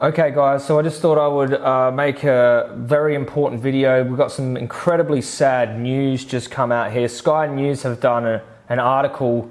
Okay guys, so I just thought I would uh, make a very important video. We've got some incredibly sad news just come out here. Sky News have done a, an article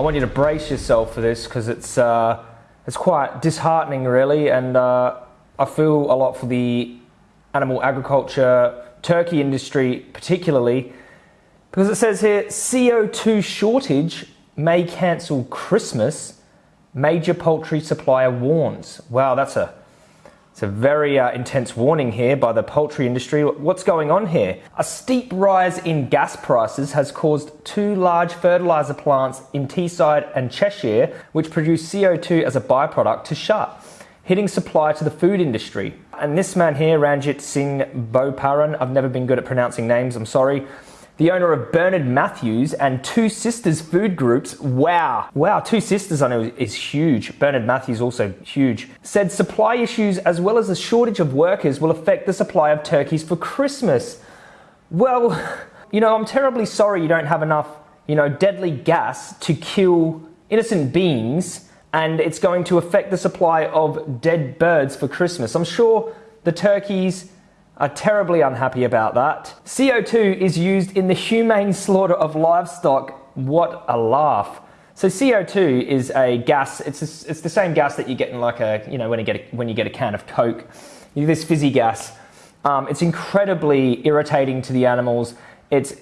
I want you to brace yourself for this because it's uh, it's quite disheartening, really, and uh, I feel a lot for the animal agriculture, turkey industry, particularly, because it says here CO2 shortage may cancel Christmas. Major poultry supplier warns. Wow, that's a it's a very uh, intense warning here by the poultry industry. What's going on here? A steep rise in gas prices has caused two large fertiliser plants in Teesside and Cheshire, which produce CO2 as a byproduct, to shut, hitting supply to the food industry. And this man here, Ranjit Singh Boparan, I've never been good at pronouncing names, I'm sorry, the owner of Bernard Matthews and Two Sisters Food Groups. Wow. Wow, Two Sisters I know is huge. Bernard Matthews also huge. Said supply issues as well as a shortage of workers will affect the supply of turkeys for Christmas. Well, you know, I'm terribly sorry you don't have enough, you know, deadly gas to kill innocent beings and it's going to affect the supply of dead birds for Christmas. I'm sure the turkeys are terribly unhappy about that. CO2 is used in the humane slaughter of livestock. What a laugh. So CO2 is a gas, it's, a, it's the same gas that you get in like a, you know, when you get a, when you get a can of Coke, this fizzy gas. Um, it's incredibly irritating to the animals. It's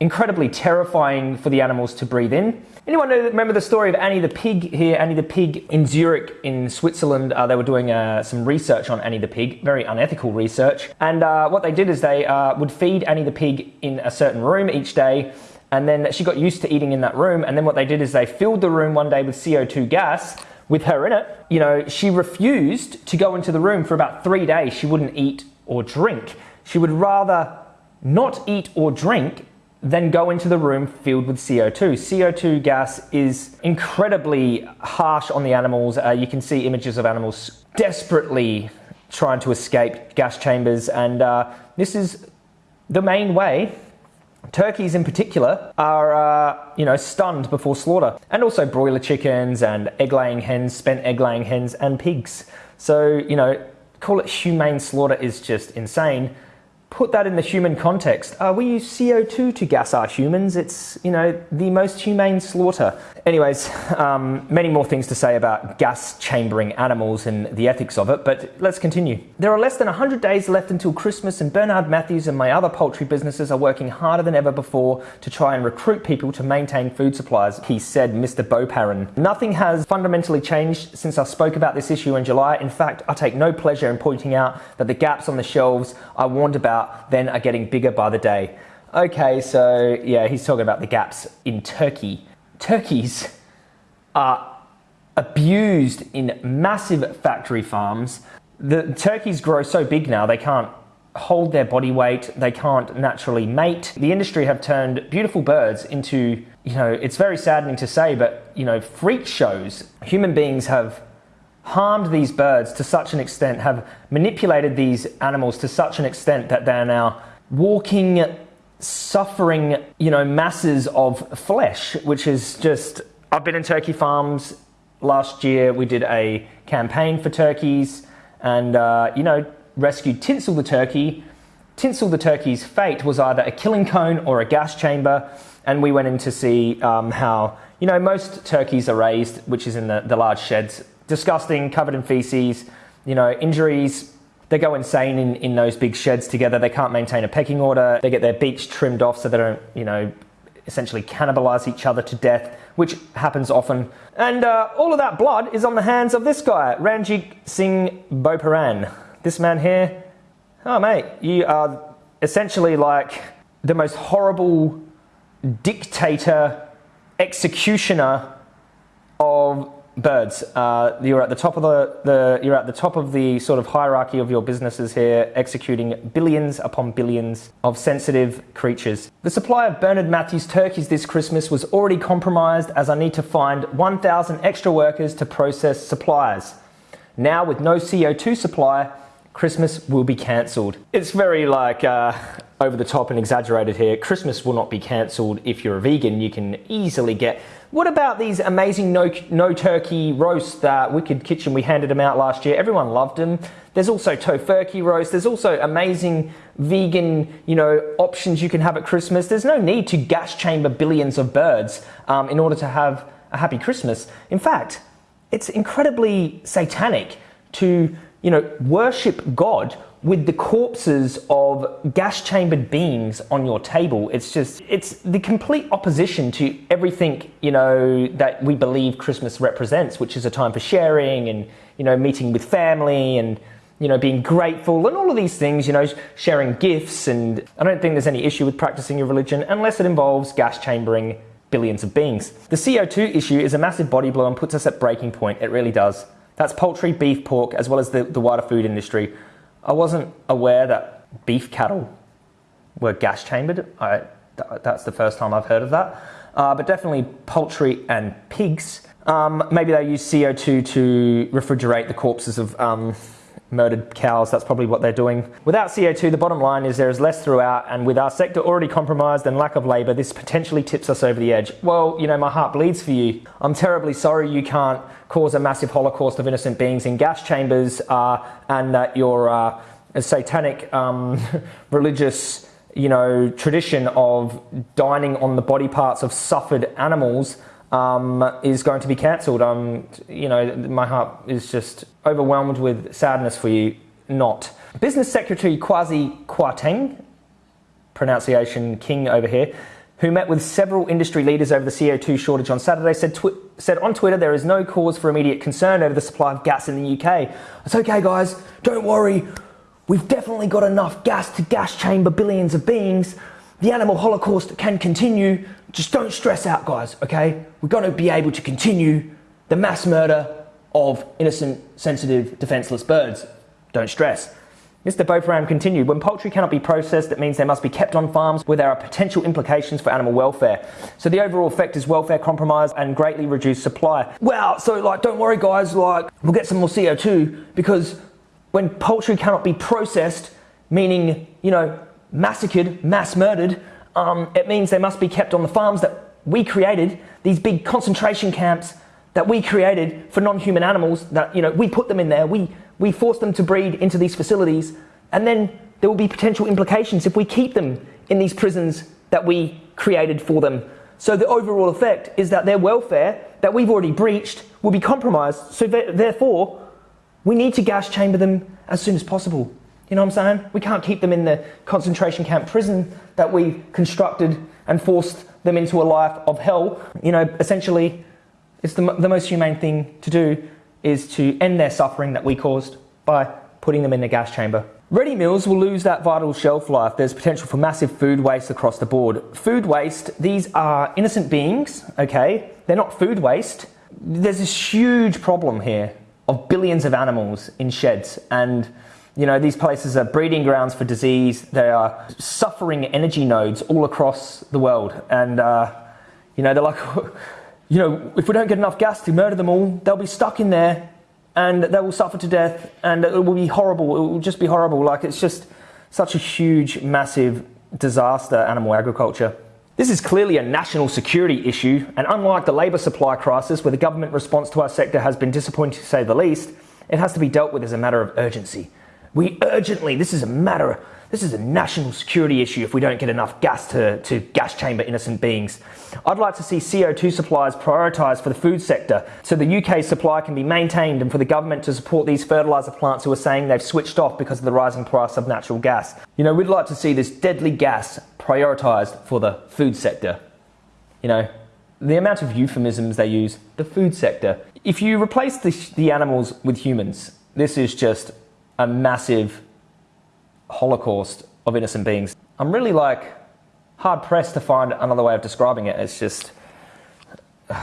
incredibly terrifying for the animals to breathe in. Anyone know, remember the story of Annie the pig here? Annie the pig in Zurich in Switzerland. Uh, they were doing uh, some research on Annie the pig, very unethical research. And uh, what they did is they uh, would feed Annie the pig in a certain room each day. And then she got used to eating in that room. And then what they did is they filled the room one day with CO2 gas with her in it. You know, she refused to go into the room for about three days. She wouldn't eat or drink. She would rather not eat or drink then go into the room filled with CO2. CO2 gas is incredibly harsh on the animals. Uh, you can see images of animals desperately trying to escape gas chambers, and uh, this is the main way. Turkeys in particular are uh, you know stunned before slaughter. And also broiler chickens and egg laying hens spent egg laying hens and pigs. So you know call it humane slaughter is just insane put that in the human context. Uh, we use CO2 to gas our humans. It's, you know, the most humane slaughter. Anyways, um, many more things to say about gas chambering animals and the ethics of it, but let's continue. There are less than 100 days left until Christmas and Bernard Matthews and my other poultry businesses are working harder than ever before to try and recruit people to maintain food supplies, he said Mr. Boparan. Nothing has fundamentally changed since I spoke about this issue in July. In fact, I take no pleasure in pointing out that the gaps on the shelves I warned about then are getting bigger by the day. Okay, so yeah, he's talking about the gaps in Turkey. Turkeys are abused in massive factory farms. The turkeys grow so big now they can't hold their body weight, they can't naturally mate. The industry have turned beautiful birds into, you know, it's very saddening to say, but, you know, freak shows. Human beings have harmed these birds to such an extent, have manipulated these animals to such an extent that they're now walking, suffering, you know, masses of flesh, which is just. I've been in turkey farms last year. We did a campaign for turkeys and, uh, you know, rescued Tinsel the turkey. Tinsel the turkey's fate was either a killing cone or a gas chamber. And we went in to see um, how, you know, most turkeys are raised, which is in the, the large sheds disgusting, covered in feces, you know, injuries. They go insane in, in those big sheds together. They can't maintain a pecking order. They get their beaks trimmed off so they don't, you know, essentially cannibalize each other to death, which happens often. And uh, all of that blood is on the hands of this guy, Ranjit Singh Boparan. This man here, oh mate, you are essentially like the most horrible dictator, executioner of birds. Uh, you're at the top of the, the you're at the top of the sort of hierarchy of your businesses here, executing billions upon billions of sensitive creatures. The supply of Bernard Matthews turkeys this Christmas was already compromised, as I need to find 1,000 extra workers to process supplies. Now, with no CO2 supply, Christmas will be cancelled. It's very like uh, over the top and exaggerated here. Christmas will not be cancelled if you're a vegan. You can easily get. What about these amazing no, no turkey roasts that Wicked Kitchen, we handed them out last year. Everyone loved them. There's also Tofurky roast. There's also amazing vegan, you know, options you can have at Christmas. There's no need to gas chamber billions of birds um, in order to have a happy Christmas. In fact, it's incredibly satanic to, you know, worship God with the corpses of gas chambered beings on your table. It's just, it's the complete opposition to everything, you know, that we believe Christmas represents, which is a time for sharing and, you know, meeting with family and, you know, being grateful and all of these things, you know, sharing gifts. And I don't think there's any issue with practicing your religion unless it involves gas chambering billions of beings. The CO2 issue is a massive body blow and puts us at breaking point. It really does. That's poultry, beef, pork, as well as the, the wider food industry. I wasn't aware that beef cattle were gas chambered. I, that's the first time I've heard of that. Uh, but definitely poultry and pigs. Um, maybe they use CO2 to refrigerate the corpses of um, murdered cows. That's probably what they're doing. Without CO2, the bottom line is there is less throughout, and with our sector already compromised and lack of labour, this potentially tips us over the edge. Well, you know, my heart bleeds for you. I'm terribly sorry you can't cause a massive holocaust of innocent beings in gas chambers, uh, and that your uh, satanic um, religious you know, tradition of dining on the body parts of suffered animals um, is going to be cancelled. Um, you know, my heart is just overwhelmed with sadness for you. Not. Business Secretary Kwasi Kwarteng, pronunciation king over here, who met with several industry leaders over the CO2 shortage on Saturday, said, said on Twitter there is no cause for immediate concern over the supply of gas in the UK. It's okay, guys, don't worry. We've definitely got enough gas to gas chamber billions of beings. The animal holocaust can continue. Just don't stress out, guys, okay? We're going to be able to continue the mass murder of innocent, sensitive, defenseless birds. Don't stress. Mr. Boparan continued, when poultry cannot be processed, it means they must be kept on farms where there are potential implications for animal welfare. So the overall effect is welfare compromise and greatly reduced supply. Well, so like, don't worry guys, like, we'll get some more CO2 because when poultry cannot be processed, meaning, you know, massacred, mass murdered, um, it means they must be kept on the farms that we created, these big concentration camps that we created for non-human animals that, you know, we put them in there, we, we force them to breed into these facilities, and then there will be potential implications if we keep them in these prisons that we created for them. So the overall effect is that their welfare that we've already breached will be compromised. So therefore, we need to gas chamber them as soon as possible. You know what I'm saying? We can't keep them in the concentration camp prison that we constructed and forced them into a life of hell. You know, essentially, it's the, the most humane thing to do is to end their suffering that we caused by putting them in the gas chamber. Ready meals will lose that vital shelf life. There's potential for massive food waste across the board. Food waste, these are innocent beings, okay? They're not food waste. There's this huge problem here of billions of animals in sheds and you know, these places are breeding grounds for disease. They are suffering energy nodes all across the world. And, uh, you know, they're like, you know, if we don't get enough gas to murder them all, they'll be stuck in there and they will suffer to death and it will be horrible. It will just be horrible. Like, it's just such a huge, massive disaster, animal agriculture. This is clearly a national security issue, and unlike the labour supply crisis, where the government response to our sector has been disappointing to say the least, it has to be dealt with as a matter of urgency. We urgently, this is a matter, this is a national security issue if we don't get enough gas to, to gas chamber innocent beings. I'd like to see CO2 supplies prioritised for the food sector so the UK supply can be maintained and for the government to support these fertiliser plants who are saying they've switched off because of the rising price of natural gas. You know, we'd like to see this deadly gas prioritised for the food sector. You know, the amount of euphemisms they use, the food sector. If you replace the, the animals with humans, this is just a massive holocaust of innocent beings. I'm really like hard pressed to find another way of describing it. It's just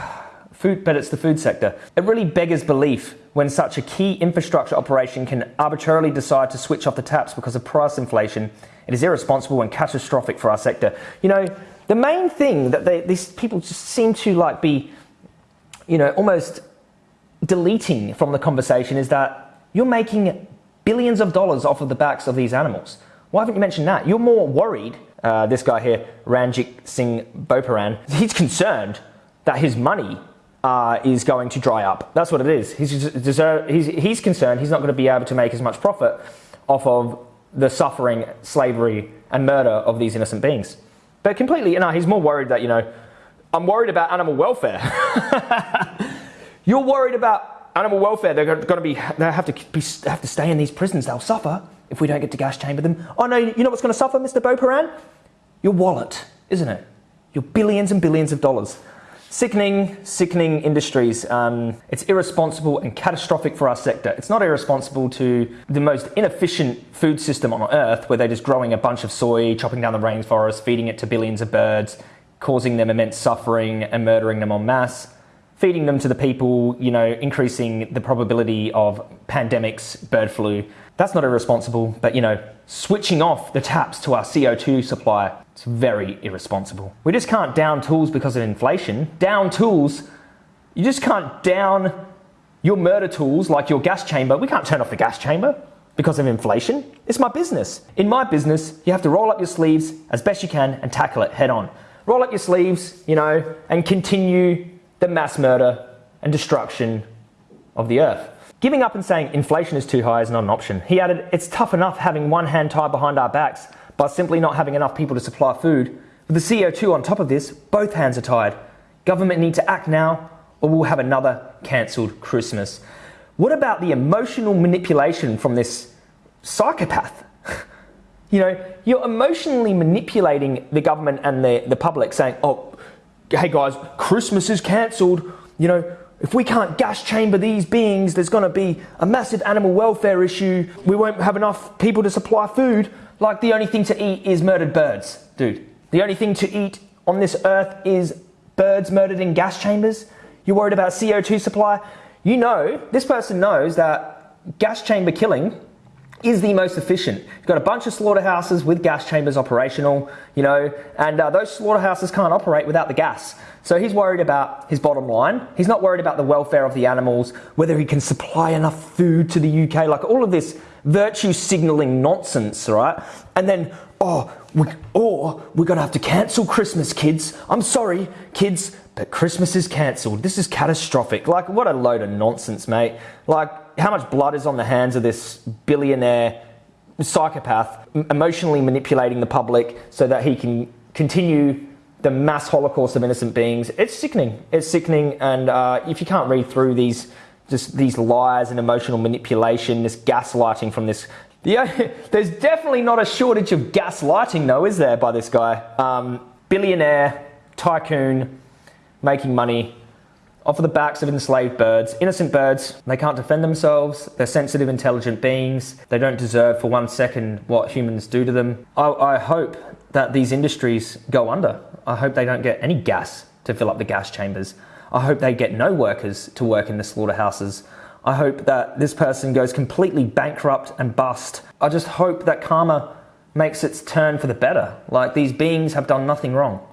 food, but it's the food sector. It really beggars belief when such a key infrastructure operation can arbitrarily decide to switch off the taps because of price inflation. It is irresponsible and catastrophic for our sector. You know, the main thing that they, these people just seem to like be, you know, almost deleting from the conversation is that you're making billions of dollars off of the backs of these animals. Why haven't you mentioned that? You're more worried. Uh, this guy here, Ranjit Singh Boparan, he's concerned that his money uh, is going to dry up. That's what it is. He's, deserve, he's, he's concerned he's not going to be able to make as much profit off of the suffering, slavery, and murder of these innocent beings. But completely, you know, he's more worried that, you know, I'm worried about animal welfare. You're worried about animal welfare. They're going to be, they have to, be, have to stay in these prisons. They'll suffer if we don't get to gas chamber them. Oh no, you know what's going to suffer, Mr. Boparan? Your wallet, isn't it? Your billions and billions of dollars. Sickening, sickening industries. Um, it's irresponsible and catastrophic for our sector. It's not irresponsible to the most inefficient food system on earth where they're just growing a bunch of soy, chopping down the rainforest, feeding it to billions of birds, causing them immense suffering and murdering them en masse feeding them to the people, you know, increasing the probability of pandemics, bird flu. That's not irresponsible, but you know, switching off the taps to our CO2 supply, it's very irresponsible. We just can't down tools because of inflation. Down tools, you just can't down your murder tools like your gas chamber. We can't turn off the gas chamber because of inflation. It's my business. In my business, you have to roll up your sleeves as best you can and tackle it head on. Roll up your sleeves, you know, and continue the mass murder and destruction of the earth. Giving up and saying inflation is too high is not an option. He added, it's tough enough having one hand tied behind our backs by simply not having enough people to supply food. With the CO2 on top of this, both hands are tied. Government need to act now or we'll have another cancelled Christmas. What about the emotional manipulation from this psychopath? you know, you're emotionally manipulating the government and the, the public saying, oh, hey guys, Christmas is cancelled. You know, if we can't gas chamber these beings, there's going to be a massive animal welfare issue. We won't have enough people to supply food. Like the only thing to eat is murdered birds, dude. The only thing to eat on this earth is birds murdered in gas chambers. You're worried about CO2 supply. You know, this person knows that gas chamber killing is the most efficient. You've got a bunch of slaughterhouses with gas chambers operational, you know, and uh, those slaughterhouses can't operate without the gas. So he's worried about his bottom line. He's not worried about the welfare of the animals, whether he can supply enough food to the UK, like all of this virtue signaling nonsense, right? And then, oh, we, or we're going to have to cancel Christmas, kids. I'm sorry, kids, but Christmas is cancelled. This is catastrophic. Like, what a load of nonsense, mate. Like, how much blood is on the hands of this billionaire psychopath emotionally manipulating the public so that he can continue the mass holocaust of innocent beings. It's sickening. It's sickening. And uh, if you can't read through these, just these lies and emotional manipulation, this gaslighting from this, yeah, there's definitely not a shortage of gaslighting, though, is there, by this guy? Um, billionaire, tycoon, making money off of the backs of enslaved birds. Innocent birds, they can't defend themselves, they're sensitive, intelligent beings, they don't deserve for one second what humans do to them. I, I hope that these industries go under. I hope they don't get any gas to fill up the gas chambers. I hope they get no workers to work in the slaughterhouses. I hope that this person goes completely bankrupt and bust. I just hope that karma makes its turn for the better. Like these beings have done nothing wrong.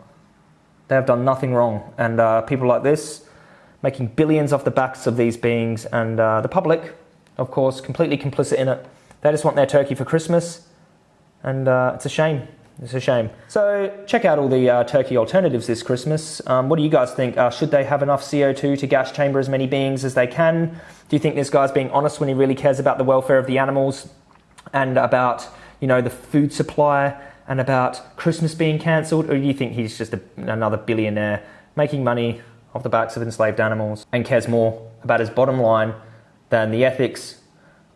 They have done nothing wrong. And uh, people like this, making billions off the backs of these beings, and uh, the public, of course, completely complicit in it. They just want their turkey for Christmas, and uh, it's a shame. It's a shame. So check out all the uh, turkey alternatives this Christmas. Um, what do you guys think? Uh, should they have enough CO2 to gas chamber as many beings as they can? Do you think this guy's being honest when he really cares about the welfare of the animals and about, you know, the food supply and about Christmas being cancelled? Or do you think he's just a, another billionaire making money off the backs of enslaved animals and cares more about his bottom line than the ethics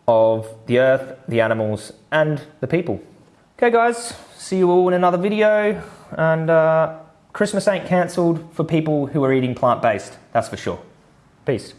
of the earth, the animals, and the people. Okay, guys, see you all in another video. And uh, Christmas ain't cancelled for people who are eating plant based, that's for sure. Peace.